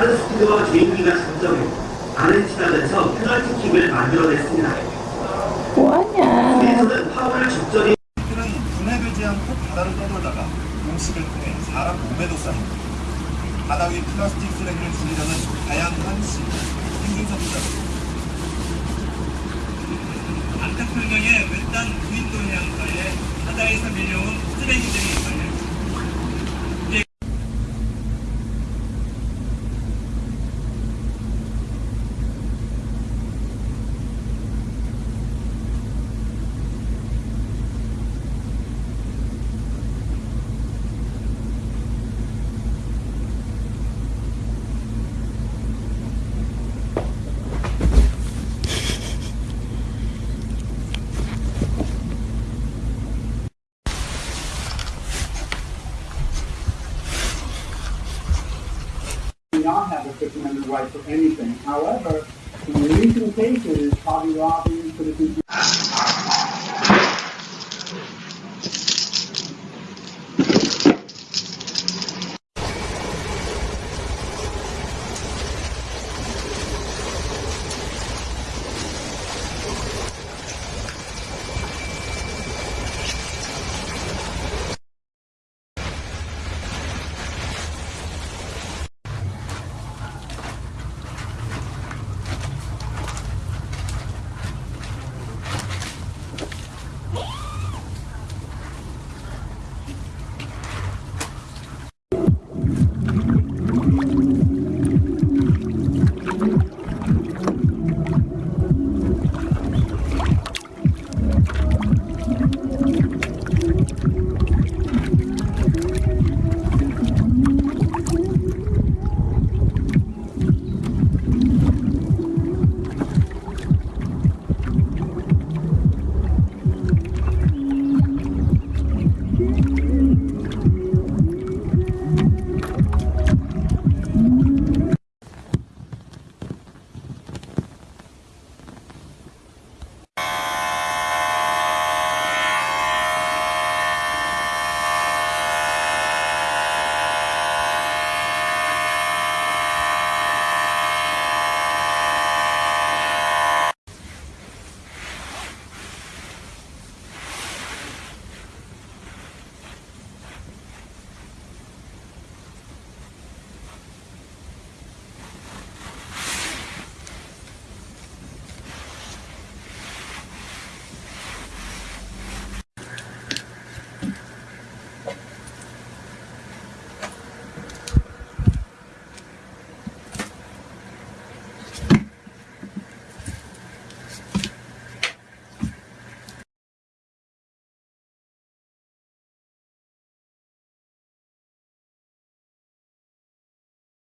빠른 스피드와 개인기가 장점으로 아르헨티나전에서 페널티킥을 만들어냈습니다. 뭐하냐? 수비에서는 파울을 적절히 그는 분해되지 않고 바다를 떠돌다가 공식을 통해 사람 몸에도 쌓입니다. 바다 위 플라스틱 쓰레기를 줄이려는 다양한 시 김준석 기자. 안타풀경의 외딴 무인도 해안가에 바다에서 밀려온 쓰레기들이 do not have a Fifth Amendment right for anything. However, in recent cases, hobby lobby, citizens